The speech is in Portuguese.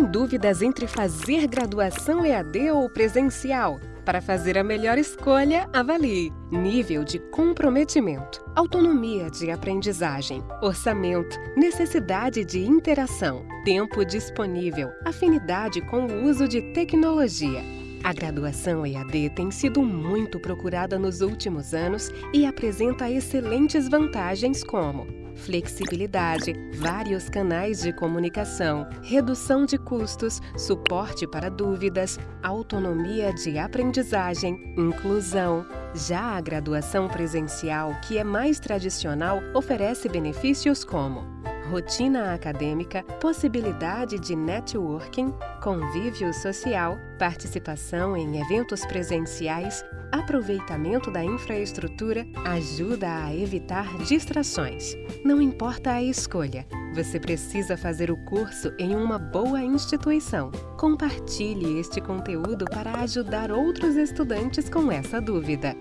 Tem dúvidas entre fazer graduação EAD ou presencial? Para fazer a melhor escolha, avalie nível de comprometimento, autonomia de aprendizagem, orçamento, necessidade de interação, tempo disponível, afinidade com o uso de tecnologia. A graduação EAD tem sido muito procurada nos últimos anos e apresenta excelentes vantagens como flexibilidade, vários canais de comunicação, redução de custos, suporte para dúvidas, autonomia de aprendizagem, inclusão. Já a graduação presencial, que é mais tradicional, oferece benefícios como rotina acadêmica, possibilidade de networking, convívio social, participação em eventos presenciais, aproveitamento da infraestrutura, ajuda a evitar distrações. Não importa a escolha, você precisa fazer o curso em uma boa instituição. Compartilhe este conteúdo para ajudar outros estudantes com essa dúvida.